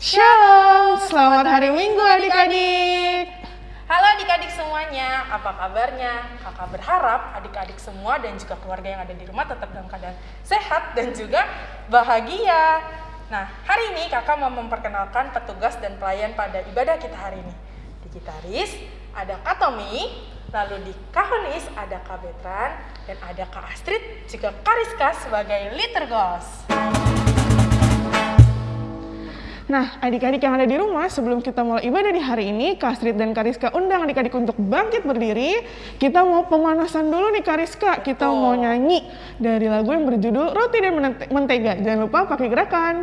Shalom, selamat hari Minggu adik-adik. Halo adik-adik semuanya, apa kabarnya? Kakak berharap adik-adik semua dan juga keluarga yang ada di rumah tetap dalam keadaan sehat dan juga bahagia. Nah, hari ini kakak mau memperkenalkan petugas dan pelayan pada ibadah kita hari ini. Di gitaris ada Kak Tommy, lalu di Kahonis ada Kak Betran, dan ada Kak Astrid, juga Kak Rizka sebagai liturgos. Nah, adik-adik yang ada di rumah, sebelum kita mulai ibadah di hari ini, Kak Astrid dan Kariska undang adik-adik untuk bangkit berdiri. Kita mau pemanasan dulu nih Kariska. Kita Betul. mau nyanyi dari lagu yang berjudul Roti dan Mente- Mentega. Jangan lupa pakai gerakan.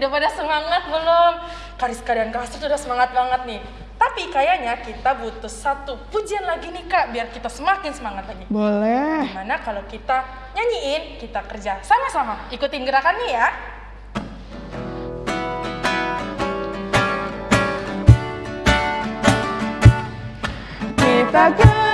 Udah pada semangat belum? Kariska dan Astrid udah semangat banget nih. Tapi kayaknya kita butuh satu pujian lagi nih kak, biar kita semakin semangat lagi. Boleh Gimana kalau kita nyanyiin, kita kerja sama-sama. Ikutin gerakannya ya. Kita kerja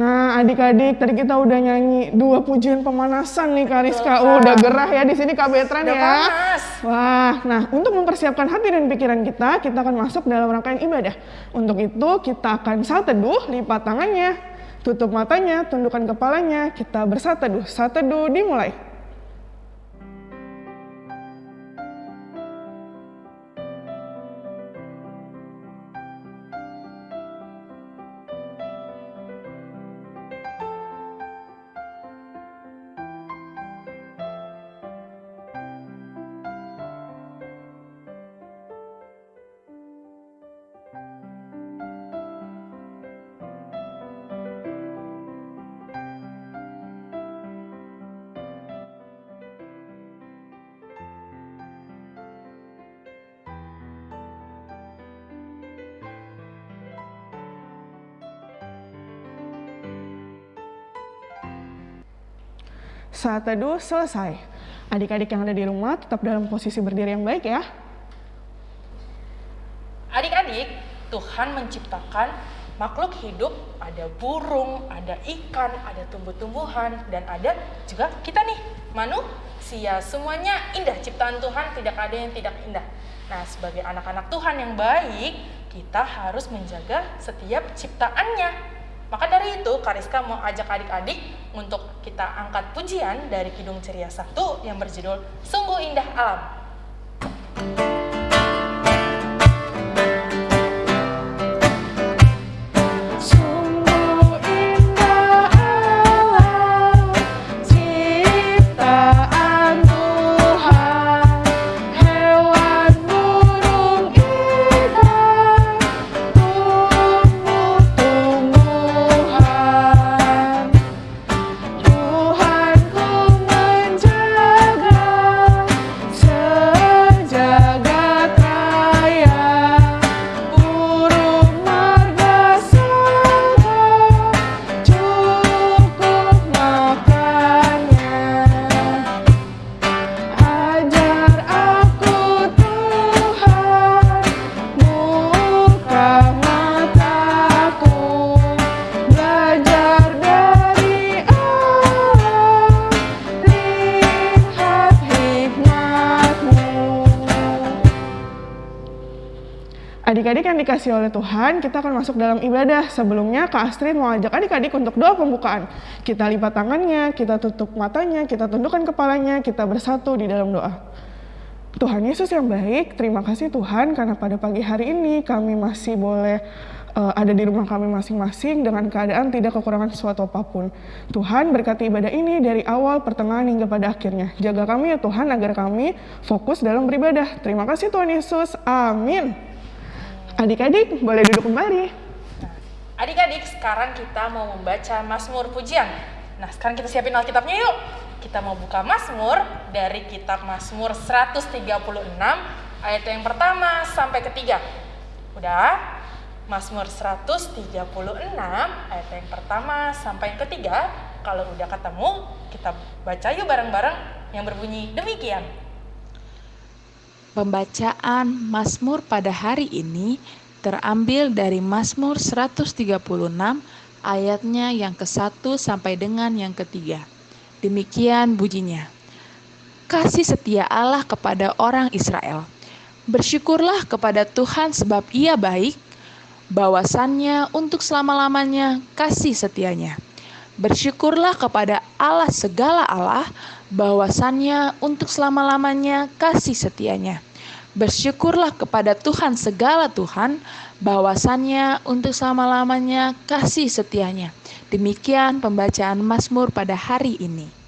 Nah, adik-adik, tadi kita udah nyanyi dua pujian pemanasan nih Kak Rizka. Betul, Oh, udah gerah ya di sini Kak Betran Udah ya. panas. Wah, nah untuk mempersiapkan hati dan pikiran kita, kita akan masuk dalam rangkaian ibadah. Untuk itu kita akan saat teduh, lipat tangannya, tutup matanya, tundukkan kepalanya, kita bersat teduh. Saat teduh dimulai. Saat teduh selesai. Adik-adik yang ada di rumah tetap dalam posisi berdiri yang baik ya. Adik-adik, Tuhan menciptakan makhluk hidup, ada burung, ada ikan, ada tumbuh-tumbuhan, dan ada juga kita nih, manusia. Semuanya indah, ciptaan Tuhan tidak ada yang tidak indah. Nah, sebagai anak-anak Tuhan yang baik, kita harus menjaga setiap ciptaannya. Maka dari itu, Kariska mau ajak adik-adik untuk kita angkat pujian dari Kidung Ceria 1 yang berjudul Sungguh Indah Alam. Sungguh dikasih oleh Tuhan, kita akan masuk dalam ibadah. Sebelumnya, Kak Astrid mau ajak adik-adik untuk doa pembukaan. Kita lipat tangannya, kita tutup matanya, kita tundukkan kepalanya, kita bersatu di dalam doa. Tuhan Yesus yang baik, terima kasih Tuhan karena pada pagi hari ini kami masih boleh uh, ada di rumah kami masing-masing dengan keadaan tidak kekurangan sesuatu apa pun. Tuhan berkati ibadah ini dari awal, pertengahan hingga pada akhirnya. Jaga kami ya Tuhan agar kami fokus dalam beribadah. Terima kasih Tuhan Yesus. Amin. Adik-adik boleh duduk kembali. Adik-adik, sekarang kita mau membaca Mazmur Pujian. Nah, sekarang kita siapin Alkitabnya yuk. Kita mau buka Mazmur dari kitab Mazmur 136 ayat yang pertama sampai ketiga. Udah? Mazmur 136 ayat yang pertama sampai yang ketiga. Kalau udah ketemu, kita baca yuk bareng-bareng yang berbunyi demikian. Pembacaan Mazmur pada hari ini terambil dari Mazmur 136 ayatnya yang ke-1 sampai dengan yang ketiga. Demikian bunyinya. Kasih setia Allah kepada orang Israel. Bersyukurlah kepada Tuhan sebab ia baik, bahwasannya untuk selama-lamanya kasih setianya. Bersyukurlah kepada Allah segala Allah, bahwasannya untuk selama-lamanya kasih setianya. Bersyukurlah kepada Tuhan segala Tuhan, bahwasannya untuk selama-lamanya kasih setianya. Demikian pembacaan Mazmur pada hari ini.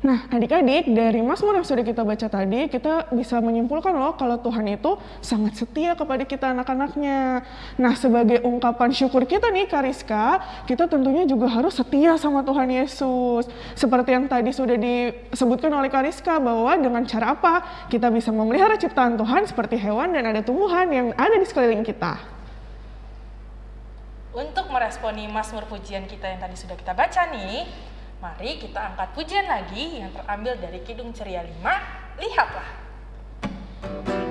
Nah, adik-adik, dari Mazmur yang sudah kita baca tadi, kita bisa menyimpulkan loh kalau Tuhan itu sangat setia kepada kita anak-anaknya. Nah, sebagai ungkapan syukur kita nih, Kariska, kita tentunya juga harus setia sama Tuhan Yesus. Seperti yang tadi sudah disebutkan oleh Kariska, bahwa dengan cara apa kita bisa memelihara ciptaan Tuhan seperti hewan dan ada tumbuhan yang ada di sekeliling kita. Untuk meresponi Mazmur pujian kita yang tadi sudah kita baca nih, Mari kita angkat pujian lagi yang terambil dari Kidung Ceria 5. Lihatlah. adik-adik,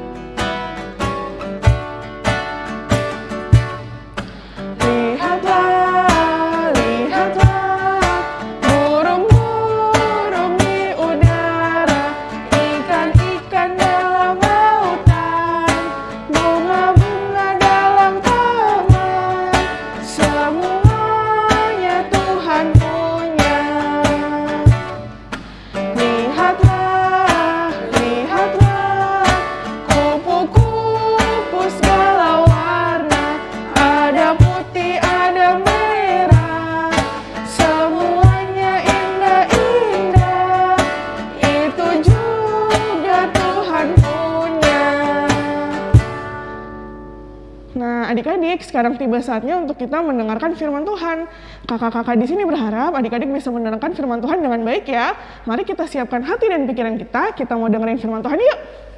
sekarang tiba saatnya untuk kita mendengarkan firman Tuhan. Kakak-kakak di sini berharap adik-adik bisa mendengarkan firman Tuhan dengan baik ya. Mari kita siapkan hati dan pikiran kita, kita mau dengerin firman Tuhan yuk.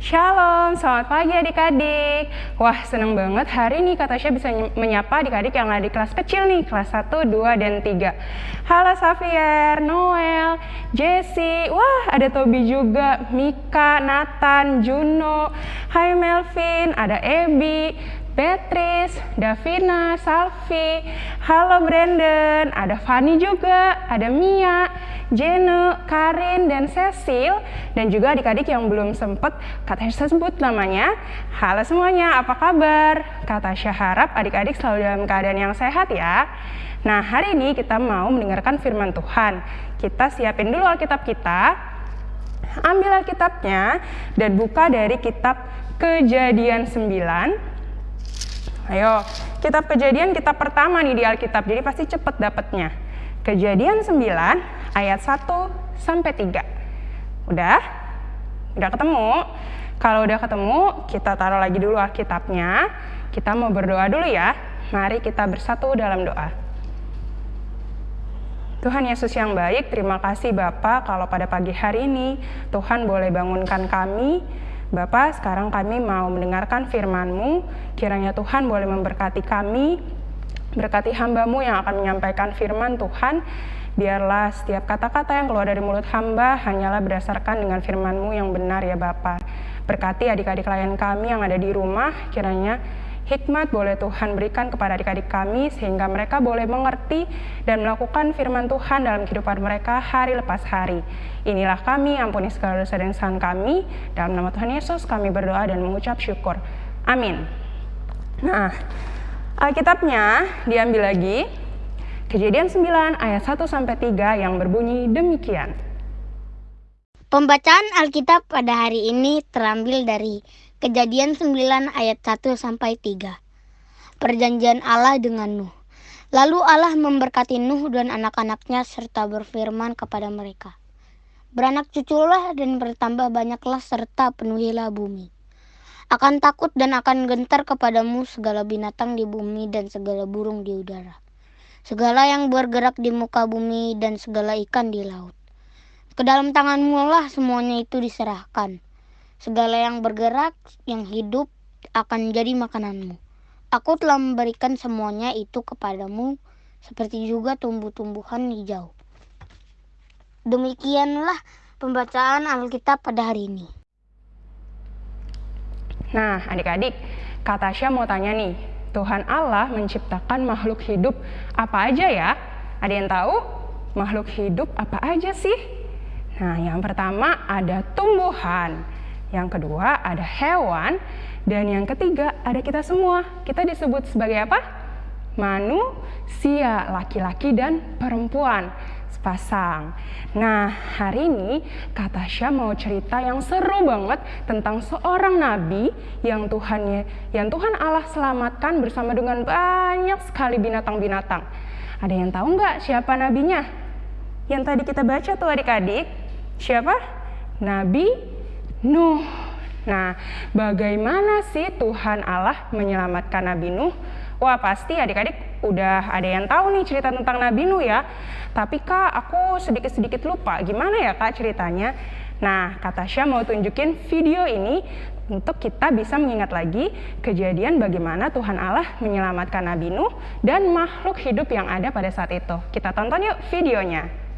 Shalom, selamat pagi adik-adik. Wah, senang banget hari ini Kak Tasya bisa menyapa adik-adik yang ada di kelas kecil nih, kelas 1, 2, dan 3. Halo Xavier, Noel, Jesse, wah ada Tobi juga, Mika, Nathan, Juno, Hai Melvin, ada Ebi, Beatrice, Davina, Salvi, halo Brandon, ada Fanny juga, ada Mia, Jene, Karin, dan Cecil, dan juga adik-adik yang belum sempat kata sebut namanya. Halo semuanya, apa kabar? Kata harap adik-adik selalu dalam keadaan yang sehat ya. Nah, hari ini kita mau mendengarkan firman Tuhan. Kita siapin dulu Alkitab kita, ambil Alkitabnya, dan buka dari kitab Kejadian 9. Ayo, kitab kejadian kitab pertama nih di Alkitab, jadi pasti cepet dapetnya. Kejadian 9 ayat 1 sampai 3. Udah? Udah ketemu? Kalau udah ketemu, kita taruh lagi dulu Alkitabnya. Kita mau berdoa dulu ya. Mari kita bersatu dalam doa. Tuhan Yesus yang baik, terima kasih Bapak kalau pada pagi hari ini Tuhan boleh bangunkan kami. Bapak, sekarang kami mau mendengarkan firman-Mu. Kiranya Tuhan boleh memberkati kami, Berkati hambamu yang akan menyampaikan firman Tuhan, biarlah setiap kata-kata yang keluar dari mulut hamba hanyalah berdasarkan dengan firman-Mu yang benar ya Bapa. Berkati adik-adik klien kami yang ada di rumah, kiranya hikmat boleh Tuhan berikan kepada adik-adik kami sehingga mereka boleh mengerti dan melakukan firman Tuhan dalam kehidupan mereka hari lepas hari. Inilah kami, ampuni segala dosa dan kesalahan kami. Dalam nama Tuhan Yesus kami berdoa dan mengucap syukur. Amin. Nah, Alkitabnya diambil lagi Kejadian 9 ayat 1 sampai 3 yang berbunyi demikian. Pembacaan Alkitab pada hari ini terambil dari Kejadian 9 ayat 1 sampai 3. Perjanjian Allah dengan Nuh. Lalu Allah memberkati Nuh dan anak-anaknya serta berfirman kepada mereka. Beranak cuculah dan bertambah banyaklah serta penuhilah bumi. Akan takut dan akan gentar kepadamu segala binatang di bumi dan segala burung di udara. Segala yang bergerak di muka bumi dan segala ikan di laut ke dalam tanganmu lah semuanya itu diserahkan. Segala yang bergerak, yang hidup akan jadi makananmu. Aku telah memberikan semuanya itu kepadamu, seperti juga tumbuh-tumbuhan hijau. Demikianlah pembacaan Alkitab pada hari ini. Nah, adik-adik, Kak Tasya mau tanya nih, Tuhan Allah menciptakan makhluk hidup apa aja ya? Ada yang tahu? Makhluk hidup apa aja sih? Nah, yang pertama ada tumbuhan, yang kedua ada hewan, dan yang ketiga ada kita semua. Kita disebut sebagai apa? Manusia, laki-laki dan perempuan sepasang. Nah, hari ini Kak Tasya mau cerita yang seru banget tentang seorang nabi yang Tuhan yang Tuhan Allah selamatkan bersama dengan banyak sekali binatang-binatang. Ada yang tahu nggak siapa nabinya? Yang tadi kita baca tuh adik-adik. Siapa? Nabi Nuh. Nah, bagaimana sih Tuhan Allah menyelamatkan Nabi Nuh? Wah, pasti adik-adik udah ada yang tahu nih cerita tentang Nabi Nuh ya. Tapi Kak, aku sedikit-sedikit lupa. Gimana ya Kak ceritanya? Nah, kata Tasya mau tunjukin video ini untuk kita bisa mengingat lagi kejadian bagaimana Tuhan Allah menyelamatkan Nabi Nuh dan makhluk hidup yang ada pada saat itu. Kita tonton yuk videonya.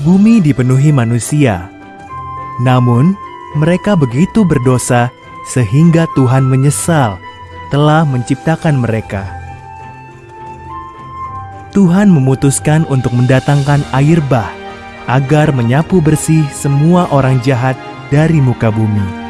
Bumi dipenuhi manusia. Namun, mereka begitu berdosa sehingga Tuhan menyesal telah menciptakan mereka. Tuhan memutuskan untuk mendatangkan air bah agar menyapu bersih semua orang jahat dari muka bumi.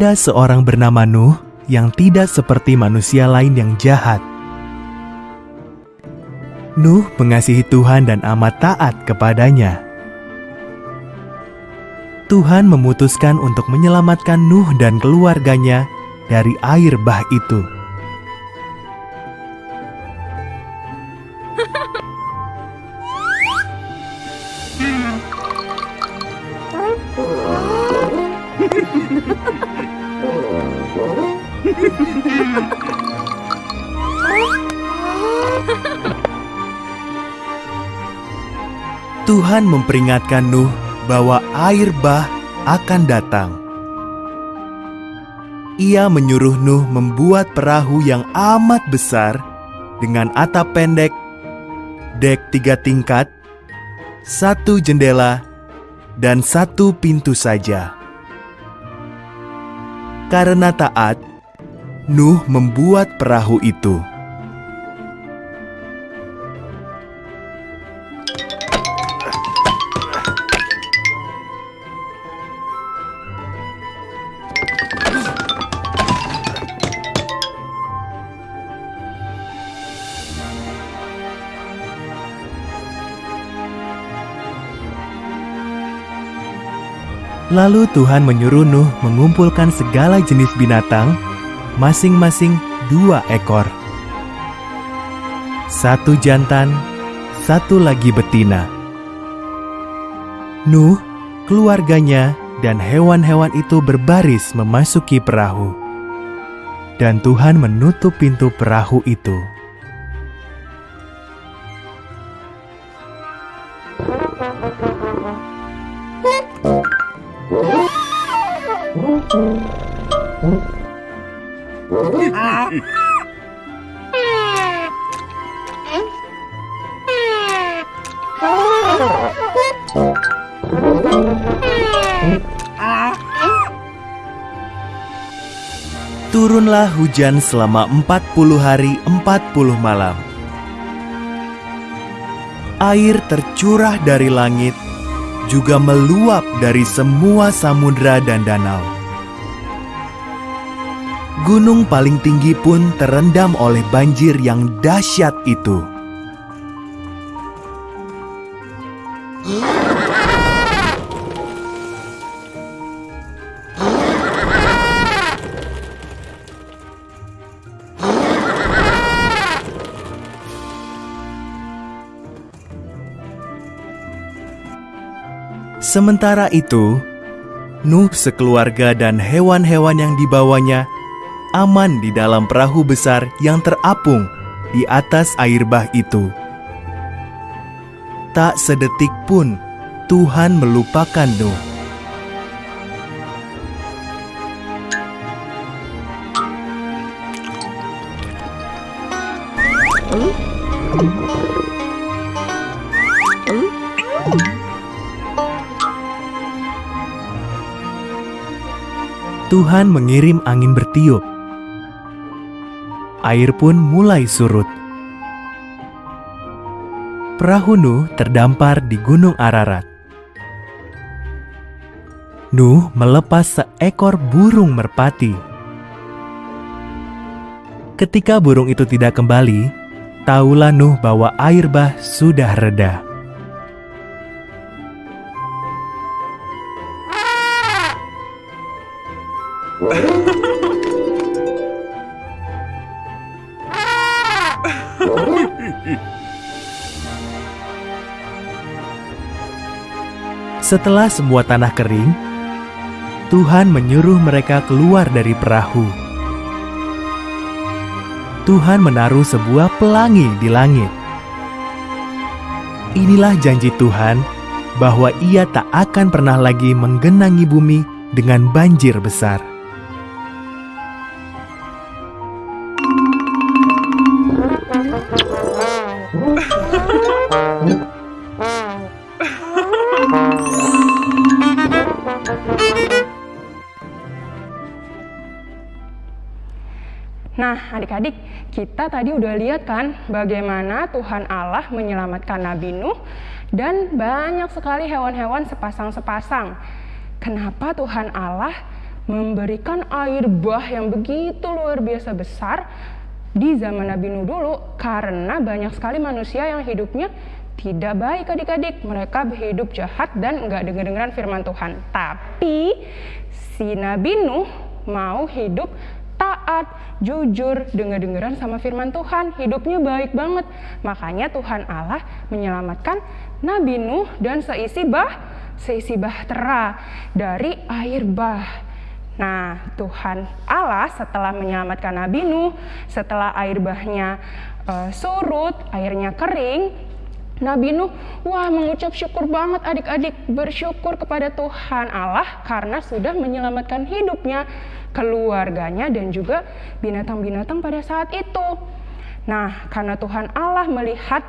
Ada seorang bernama Nuh yang tidak seperti manusia lain yang jahat. Nuh mengasihi Tuhan dan amat taat kepadanya. Tuhan memutuskan untuk menyelamatkan Nuh dan keluarganya dari air bah itu. Tuhan memperingatkan Nuh bahwa air bah akan datang. Ia menyuruh Nuh membuat perahu yang amat besar dengan atap pendek, dek tiga tingkat, satu jendela, dan satu pintu saja. Karena taat, Nuh membuat perahu itu. Lalu Tuhan menyuruh Nuh mengumpulkan segala jenis binatang, masing-masing dua ekor. Satu jantan, satu lagi betina. Nuh, keluarganya, dan hewan-hewan itu berbaris memasuki perahu. Dan Tuhan menutup pintu perahu itu. Turunlah hujan selama 40 hari 40 malam. Air tercurah dari langit, juga meluap dari semua samudra dan danau. Gunung paling tinggi pun terendam oleh banjir yang dahsyat itu. Sementara itu, Nuh sekeluarga dan hewan-hewan yang dibawanya aman di dalam perahu besar yang terapung di atas air bah itu. Tak sedetik pun Tuhan melupakan Nuh. Tuhan mengirim angin bertiup. Air pun mulai surut. Perahu Nuh terdampar di Gunung Ararat. Nuh melepas seekor burung merpati. Ketika burung itu tidak kembali, tahulah Nuh bahwa air bah sudah reda. Setelah semua tanah kering, Tuhan menyuruh mereka keluar dari perahu. Tuhan menaruh sebuah pelangi di langit. Inilah janji Tuhan bahwa Ia tak akan pernah lagi menggenangi bumi dengan banjir besar. Kita tadi udah lihat kan bagaimana Tuhan Allah menyelamatkan Nabi Nuh dan banyak sekali hewan-hewan sepasang-sepasang. Kenapa Tuhan Allah memberikan air bah yang begitu luar biasa besar di zaman Nabi Nuh dulu? Karena banyak sekali manusia yang hidupnya tidak baik adik-adik. Mereka hidup jahat dan nggak dengar-dengaran firman Tuhan. Tapi si Nabi Nuh mau hidup taat, jujur, dengar-dengaran sama firman Tuhan. Hidupnya baik banget. Makanya Tuhan Allah menyelamatkan Nabi Nuh dan seisi bah, seisi bahtera dari air bah. Nah, Tuhan Allah setelah menyelamatkan Nabi Nuh, setelah air bahnya uh, surut, airnya kering, Nabi Nuh, wah mengucap syukur banget adik-adik, bersyukur kepada Tuhan Allah karena sudah menyelamatkan hidupnya, keluarganya dan juga binatang-binatang pada saat itu. Nah, karena Tuhan Allah melihat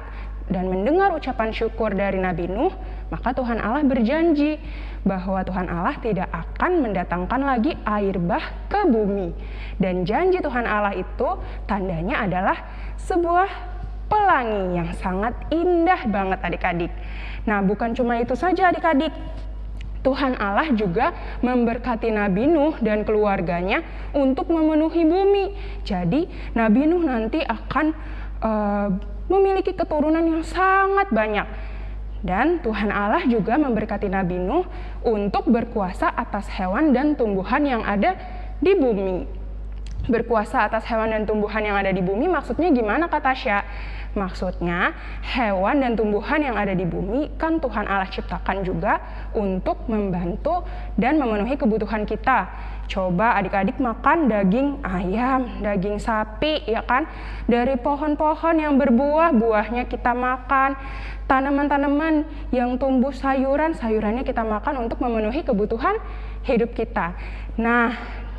dan mendengar ucapan syukur dari Nabi Nuh, maka Tuhan Allah berjanji bahwa Tuhan Allah tidak akan mendatangkan lagi air bah ke bumi. Dan janji Tuhan Allah itu tandanya adalah sebuah pelangi yang sangat indah banget adik-adik. Nah, bukan cuma itu saja adik-adik. Tuhan Allah juga memberkati Nabi Nuh dan keluarganya untuk memenuhi bumi. Jadi, Nabi Nuh nanti akan uh, memiliki keturunan yang sangat banyak. Dan Tuhan Allah juga memberkati Nabi Nuh untuk berkuasa atas hewan dan tumbuhan yang ada di bumi. Berkuasa atas hewan dan tumbuhan yang ada di bumi maksudnya gimana kata Tasya? Maksudnya, hewan dan tumbuhan yang ada di bumi kan Tuhan Allah ciptakan juga untuk membantu dan memenuhi kebutuhan kita. Coba adik-adik makan daging ayam, daging sapi, ya kan? Dari pohon-pohon yang berbuah, buahnya kita makan. Tanaman-tanaman yang tumbuh sayuran, sayurannya kita makan untuk memenuhi kebutuhan hidup kita. Nah,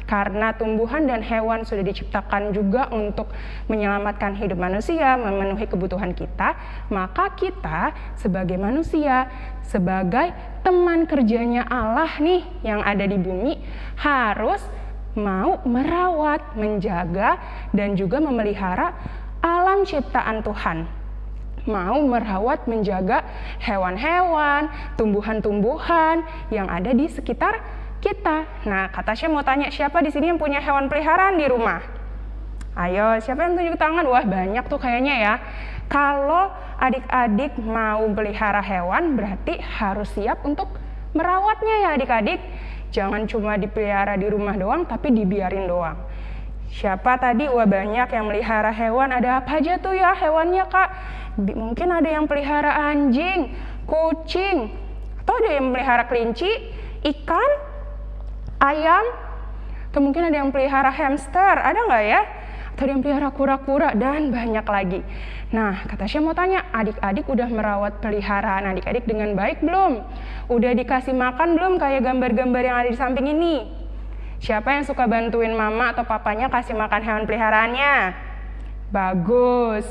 karena tumbuhan dan hewan sudah diciptakan juga untuk menyelamatkan hidup manusia, memenuhi kebutuhan kita, maka kita sebagai manusia, sebagai teman kerjanya Allah nih yang ada di bumi harus mau merawat, menjaga dan juga memelihara alam ciptaan Tuhan. Mau merawat, menjaga hewan-hewan, tumbuhan-tumbuhan yang ada di sekitar kita. Nah, kata saya mau tanya, siapa di sini yang punya hewan peliharaan di rumah? Ayo, siapa yang tunjuk tangan? Wah, banyak tuh kayaknya ya. Kalau adik-adik mau pelihara hewan, berarti harus siap untuk merawatnya ya adik-adik. Jangan cuma dipelihara di rumah doang, tapi dibiarin doang. Siapa tadi? Wah banyak yang melihara hewan. Ada apa aja tuh ya hewannya kak? Mungkin ada yang pelihara anjing, kucing, atau ada yang melihara kelinci, ikan, ayam, atau mungkin ada yang pelihara hamster, ada nggak ya? Atau ada yang pelihara kura-kura dan banyak lagi. Nah, kata saya mau tanya, adik-adik udah merawat peliharaan adik-adik dengan baik belum? Udah dikasih makan belum kayak gambar-gambar yang ada di samping ini? Siapa yang suka bantuin mama atau papanya kasih makan hewan peliharaannya? Bagus.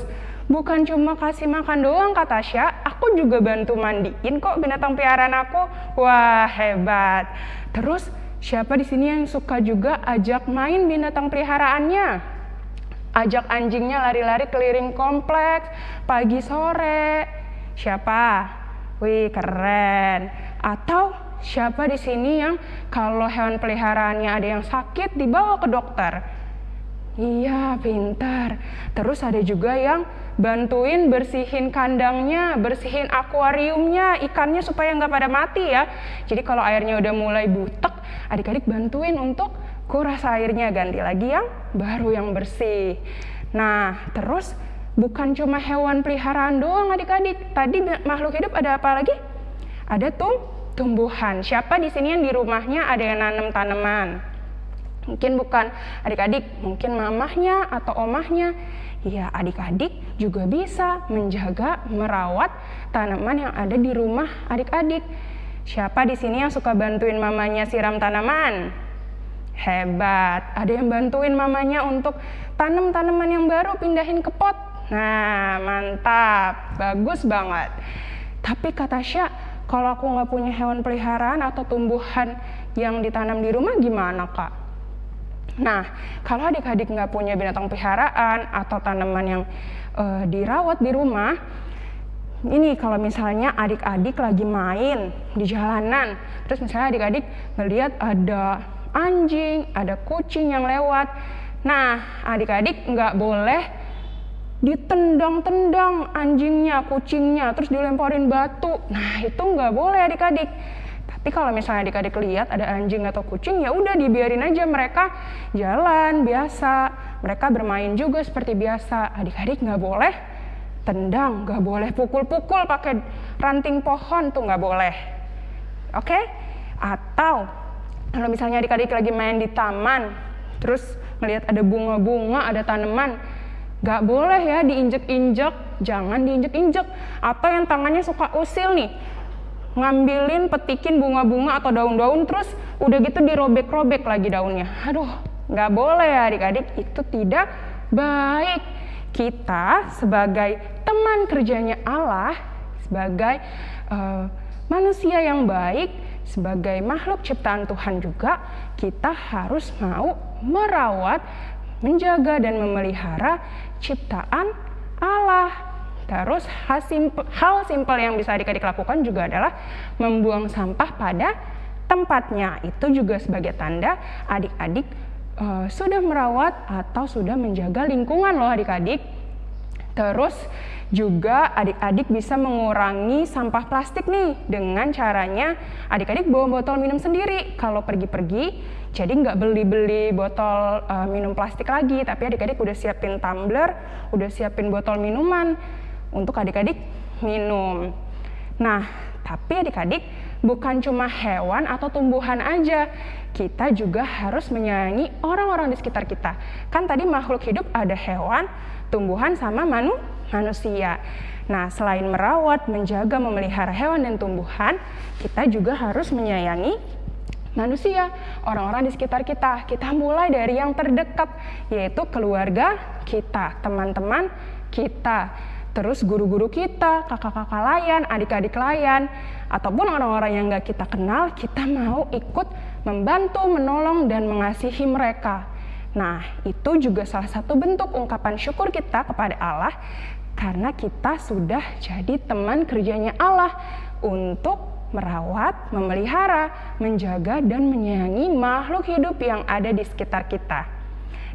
Bukan cuma kasih makan doang kata Tasya, aku juga bantu mandiin kok binatang peliharaan aku. Wah, hebat. Terus Siapa di sini yang suka juga ajak main binatang peliharaannya? Ajak anjingnya lari-lari keliling kompleks pagi sore. Siapa? Wih, keren. Atau siapa di sini yang kalau hewan peliharaannya ada yang sakit dibawa ke dokter? Iya, pintar. Terus ada juga yang bantuin bersihin kandangnya, bersihin akuariumnya, ikannya supaya nggak pada mati ya. Jadi kalau airnya udah mulai butek, adik-adik bantuin untuk kuras airnya, ganti lagi yang baru yang bersih. Nah, terus bukan cuma hewan peliharaan doang adik-adik. Tadi makhluk hidup ada apa lagi? Ada tuh tumbuhan. Siapa di sini yang di rumahnya ada yang nanam tanaman? Mungkin bukan adik-adik, mungkin mamahnya atau omahnya ya adik-adik juga bisa menjaga, merawat tanaman yang ada di rumah adik-adik. Siapa di sini yang suka bantuin mamanya siram tanaman? Hebat. Ada yang bantuin mamanya untuk tanam tanaman yang baru pindahin ke pot. Nah, mantap. Bagus banget. Tapi kata Syah, kalau aku nggak punya hewan peliharaan atau tumbuhan yang ditanam di rumah gimana kak? Nah, kalau adik-adik nggak punya binatang peliharaan atau tanaman yang uh, dirawat di rumah, ini kalau misalnya adik-adik lagi main di jalanan, terus misalnya adik-adik melihat ada anjing, ada kucing yang lewat, nah adik-adik nggak boleh ditendang-tendang anjingnya, kucingnya, terus dilemparin batu. Nah itu nggak boleh adik-adik. Tapi kalau misalnya adik-adik lihat ada anjing atau kucing, ya udah dibiarin aja mereka jalan biasa. Mereka bermain juga seperti biasa. Adik-adik nggak boleh tendang, nggak boleh pukul-pukul pakai ranting pohon tuh nggak boleh. Oke? Okay? Atau kalau misalnya adik-adik lagi main di taman, terus melihat ada bunga-bunga, ada tanaman, nggak boleh ya diinjek-injek, jangan diinjek-injek. Atau yang tangannya suka usil nih, ngambilin petikin bunga-bunga atau daun-daun terus udah gitu dirobek-robek lagi daunnya. Aduh, nggak boleh ya adik-adik, itu tidak baik. Kita sebagai teman kerjanya Allah, sebagai uh, manusia yang baik, sebagai makhluk ciptaan Tuhan juga, kita harus mau merawat, menjaga dan memelihara ciptaan Allah Terus hal simpel, hal simpel yang bisa adik-adik lakukan juga adalah membuang sampah pada tempatnya. Itu juga sebagai tanda adik-adik uh, sudah merawat atau sudah menjaga lingkungan loh adik-adik. Terus juga adik-adik bisa mengurangi sampah plastik nih dengan caranya adik-adik bawa botol minum sendiri kalau pergi-pergi jadi nggak beli-beli botol uh, minum plastik lagi tapi adik-adik udah siapin tumbler udah siapin botol minuman untuk adik-adik minum. Nah, tapi adik-adik bukan cuma hewan atau tumbuhan aja. Kita juga harus menyayangi orang-orang di sekitar kita. Kan tadi makhluk hidup ada hewan, tumbuhan sama manu manusia. Nah, selain merawat, menjaga, memelihara hewan dan tumbuhan, kita juga harus menyayangi manusia, orang-orang di sekitar kita. Kita mulai dari yang terdekat, yaitu keluarga kita, teman-teman kita, terus guru-guru kita, kakak-kakak layan, adik-adik layan, ataupun orang-orang yang gak kita kenal, kita mau ikut membantu, menolong, dan mengasihi mereka. Nah, itu juga salah satu bentuk ungkapan syukur kita kepada Allah karena kita sudah jadi teman kerjanya Allah untuk merawat, memelihara, menjaga, dan menyayangi makhluk hidup yang ada di sekitar kita.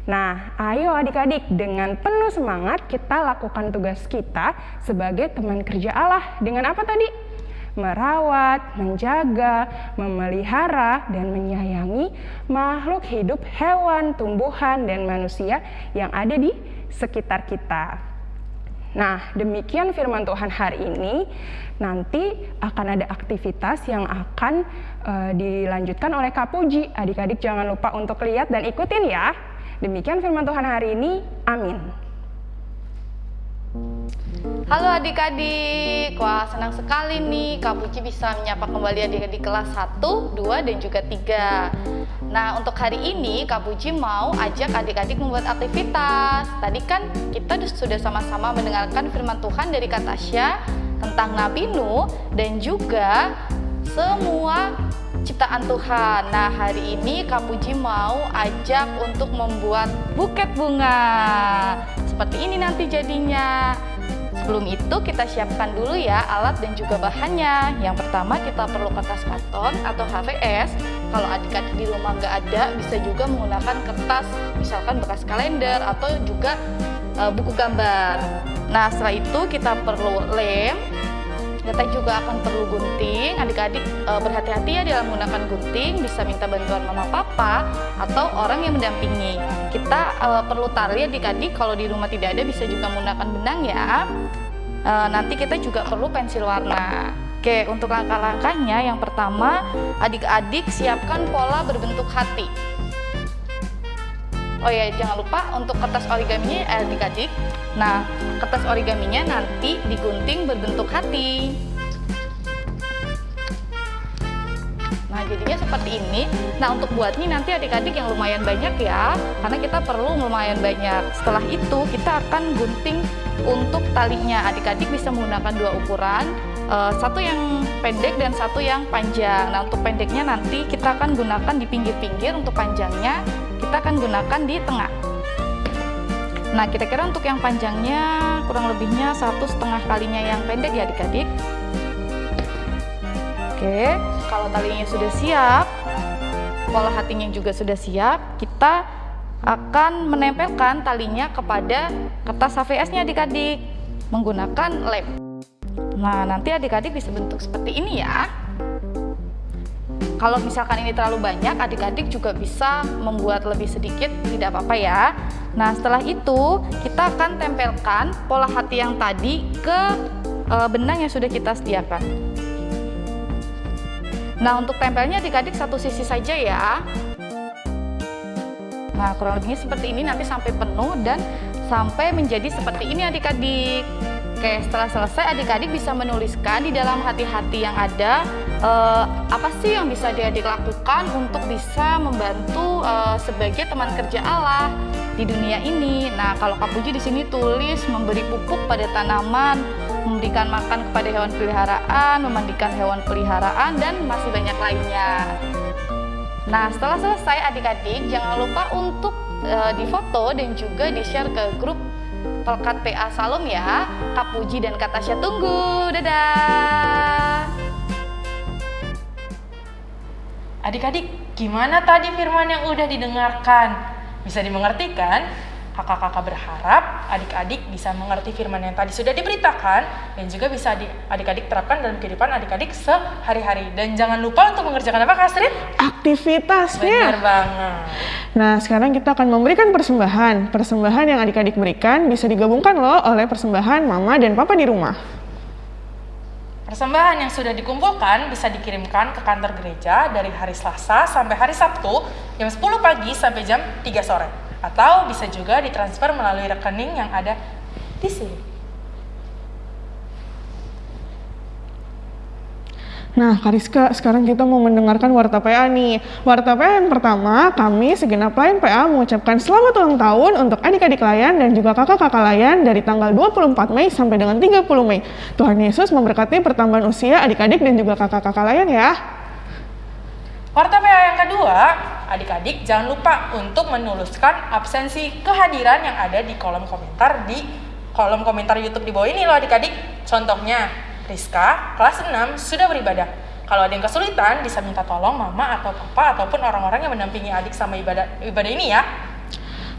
Nah, ayo adik-adik, dengan penuh semangat kita lakukan tugas kita sebagai teman kerja Allah. Dengan apa tadi? Merawat, menjaga, memelihara, dan menyayangi makhluk hidup, hewan, tumbuhan, dan manusia yang ada di sekitar kita. Nah, demikian firman Tuhan hari ini. Nanti akan ada aktivitas yang akan uh, dilanjutkan oleh Kak Puji. Adik-adik jangan lupa untuk lihat dan ikutin ya. Demikian firman Tuhan hari ini. Amin. Halo adik-adik, wah senang sekali nih Kak Puji bisa menyapa kembali adik-adik kelas 1, 2, dan juga 3 Nah untuk hari ini Kak Puji mau ajak adik-adik membuat aktivitas Tadi kan kita sudah sama-sama mendengarkan firman Tuhan dari Kak Tasya tentang Nabi Nuh dan juga semua ciptaan Tuhan. Nah, hari ini Kak Puji mau ajak untuk membuat buket bunga. Seperti ini nanti jadinya. Sebelum itu kita siapkan dulu ya alat dan juga bahannya. Yang pertama kita perlu kertas karton atau HVS. Kalau adik-adik di rumah nggak ada, bisa juga menggunakan kertas, misalkan bekas kalender atau juga e, buku gambar. Nah setelah itu kita perlu lem, kita juga akan perlu gunting. Adik-adik e, berhati-hati ya dalam menggunakan gunting, bisa minta bantuan mama papa atau orang yang mendampingi. Kita e, perlu tali adik-adik, kalau di rumah tidak ada bisa juga menggunakan benang ya. E, nanti kita juga perlu pensil warna. Oke, untuk langkah-langkahnya yang pertama, adik-adik siapkan pola berbentuk hati. Oh ya, jangan lupa untuk kertas origaminya adik-adik. Nah, kertas origaminya nanti digunting berbentuk hati. Nah, jadinya seperti ini. Nah, untuk buatnya nanti adik-adik yang lumayan banyak ya, karena kita perlu lumayan banyak. Setelah itu, kita akan gunting untuk talinya. Adik-adik bisa menggunakan dua ukuran, uh, satu yang pendek dan satu yang panjang. Nah, untuk pendeknya nanti kita akan gunakan di pinggir-pinggir, untuk panjangnya kita akan gunakan di tengah. Nah, kira-kira untuk yang panjangnya kurang lebihnya satu setengah kalinya yang pendek ya adik-adik. Oke, kalau talinya sudah siap, pola hatinya juga sudah siap, kita akan menempelkan talinya kepada kertas HVS-nya adik-adik menggunakan lem. Nah, nanti adik-adik bisa bentuk seperti ini ya. Kalau misalkan ini terlalu banyak, adik-adik juga bisa membuat lebih sedikit, tidak apa-apa ya. Nah, setelah itu kita akan tempelkan pola hati yang tadi ke e, benang yang sudah kita sediakan. Nah, untuk tempelnya adik-adik satu sisi saja ya. Nah, kurang lebihnya seperti ini nanti sampai penuh dan sampai menjadi seperti ini adik-adik. Oke, setelah selesai adik-adik bisa menuliskan di dalam hati-hati yang ada uh, apa sih yang bisa adik-adik lakukan untuk bisa membantu uh, sebagai teman kerja Allah di dunia ini. Nah, kalau Kak Puji di sini tulis memberi pupuk pada tanaman, memberikan makan kepada hewan peliharaan, memandikan hewan peliharaan dan masih banyak lainnya. Nah, setelah selesai adik-adik jangan lupa untuk uh, difoto dan juga di-share ke grup Pelkat PA Salom ya. Kak Puji dan Kak Tasya tunggu. Dadah. Adik-adik, gimana tadi firman yang udah didengarkan? Bisa dimengerti kan? Kakak-kakak berharap adik-adik bisa mengerti firman yang tadi sudah diberitakan dan juga bisa adik-adik terapkan dalam kehidupan adik-adik sehari-hari. Dan jangan lupa untuk mengerjakan apa Kak Astrid? Aktivitasnya. Benar banget. Nah sekarang kita akan memberikan persembahan. Persembahan yang adik-adik berikan bisa digabungkan loh oleh persembahan mama dan papa di rumah. Persembahan yang sudah dikumpulkan bisa dikirimkan ke kantor gereja dari hari Selasa sampai hari Sabtu jam 10 pagi sampai jam 3 sore atau bisa juga ditransfer melalui rekening yang ada di sini. Nah, Kariska, sekarang kita mau mendengarkan Warta PA nih. Warta PA yang pertama, kami segenap lain PA mengucapkan selamat ulang tahun untuk adik-adik layan dan juga kakak-kakak layan dari tanggal 24 Mei sampai dengan 30 Mei. Tuhan Yesus memberkati pertambahan usia adik-adik dan juga kakak-kakak layan ya. Warta PA yang kedua, adik-adik jangan lupa untuk menuliskan absensi kehadiran yang ada di kolom komentar di kolom komentar YouTube di bawah ini loh adik-adik. Contohnya, Rizka, kelas 6, sudah beribadah. Kalau ada yang kesulitan, bisa minta tolong mama atau papa ataupun orang-orang yang mendampingi adik sama ibadah ibadah ini ya.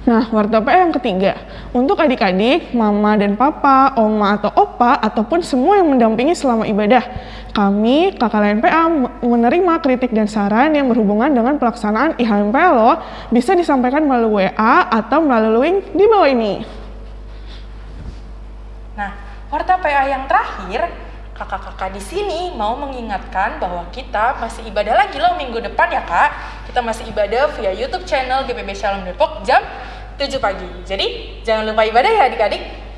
Nah, warta PA yang ketiga, untuk adik-adik, mama dan papa, oma atau opa, ataupun semua yang mendampingi selama ibadah. Kami, kakak lain PA, menerima kritik dan saran yang berhubungan dengan pelaksanaan IHMPA loh, bisa disampaikan melalui WA atau melalui link di bawah ini. Nah, warta PA yang terakhir, kakak-kakak di sini mau mengingatkan bahwa kita masih ibadah lagi loh minggu depan ya kak. Kita masih ibadah via YouTube channel GPB Shalom Depok jam 7 pagi. Jadi jangan lupa ibadah ya adik-adik.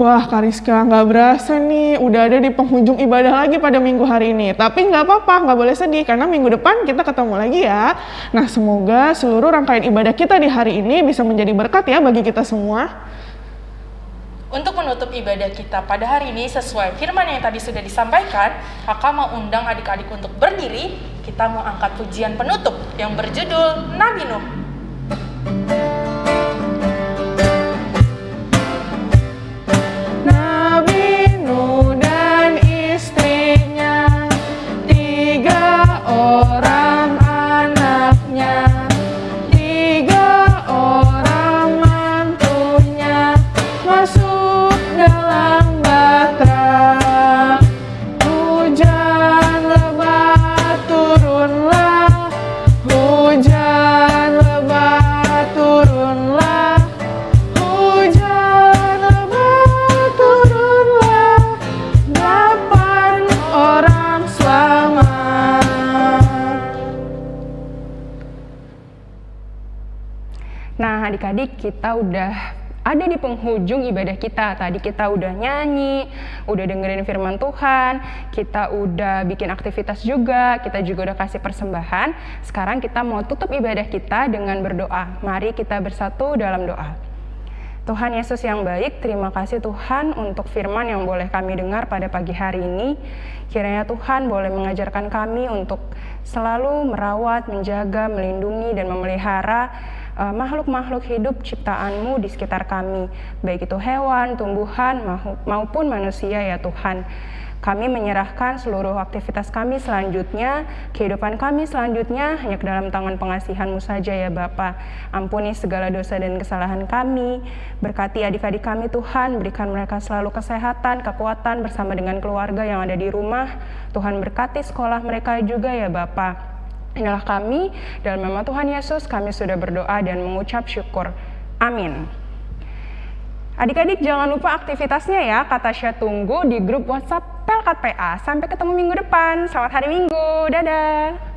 Wah Kariska, nggak berasa nih udah ada di penghujung ibadah lagi pada minggu hari ini. Tapi nggak apa-apa, nggak boleh sedih karena minggu depan kita ketemu lagi ya. Nah semoga seluruh rangkaian ibadah kita di hari ini bisa menjadi berkat ya bagi kita semua. Untuk menutup ibadah kita pada hari ini sesuai firman yang tadi sudah disampaikan, kakak mau undang adik-adik untuk berdiri, kita mau angkat pujian penutup yang berjudul Nabi Nuh. Nabi adik-adik, kita udah ada di penghujung ibadah kita. Tadi kita udah nyanyi, udah dengerin firman Tuhan, kita udah bikin aktivitas juga, kita juga udah kasih persembahan. Sekarang kita mau tutup ibadah kita dengan berdoa. Mari kita bersatu dalam doa. Tuhan Yesus yang baik, terima kasih Tuhan untuk firman yang boleh kami dengar pada pagi hari ini. Kiranya Tuhan boleh mengajarkan kami untuk selalu merawat, menjaga, melindungi, dan memelihara makhluk-makhluk hidup ciptaanmu di sekitar kami, baik itu hewan, tumbuhan, maupun manusia ya Tuhan. Kami menyerahkan seluruh aktivitas kami selanjutnya, kehidupan kami selanjutnya hanya ke dalam tangan pengasihan-Mu saja ya Bapa. Ampuni segala dosa dan kesalahan kami. Berkati adik-adik kami Tuhan, berikan mereka selalu kesehatan, kekuatan bersama dengan keluarga yang ada di rumah. Tuhan berkati sekolah mereka juga ya Bapa. Inilah kami, dalam nama Tuhan Yesus kami sudah berdoa dan mengucap syukur. Amin. Adik-adik jangan lupa aktivitasnya ya, kata Syah tunggu di grup WhatsApp Pelkat PA. Sampai ketemu minggu depan, selamat hari Minggu, dadah!